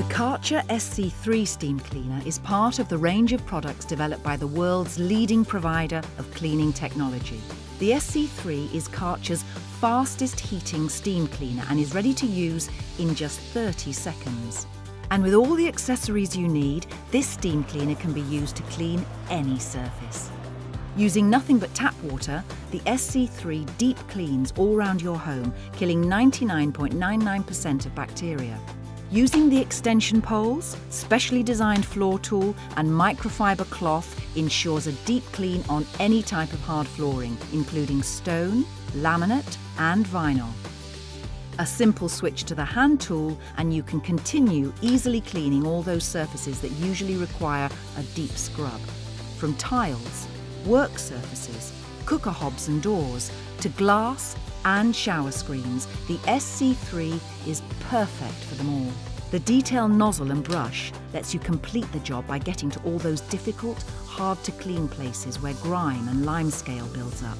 The Karcher SC3 steam cleaner is part of the range of products developed by the world's leading provider of cleaning technology. The SC3 is Karcher's fastest heating steam cleaner and is ready to use in just 30 seconds. And with all the accessories you need, this steam cleaner can be used to clean any surface. Using nothing but tap water, the SC3 deep cleans all round your home, killing 99.99% of bacteria. Using the extension poles, specially designed floor tool and microfiber cloth ensures a deep clean on any type of hard flooring, including stone, laminate and vinyl. A simple switch to the hand tool and you can continue easily cleaning all those surfaces that usually require a deep scrub. From tiles, work surfaces, cooker hobs and doors, to glass and shower screens, the SC3 is perfect for them all. The detail nozzle and brush lets you complete the job by getting to all those difficult, hard to clean places where grime and limescale builds up.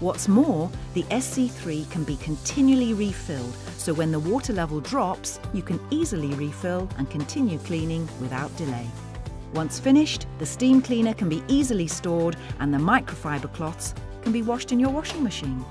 What's more, the SC3 can be continually refilled, so when the water level drops, you can easily refill and continue cleaning without delay. Once finished, the steam cleaner can be easily stored and the microfiber cloths can be washed in your washing machine.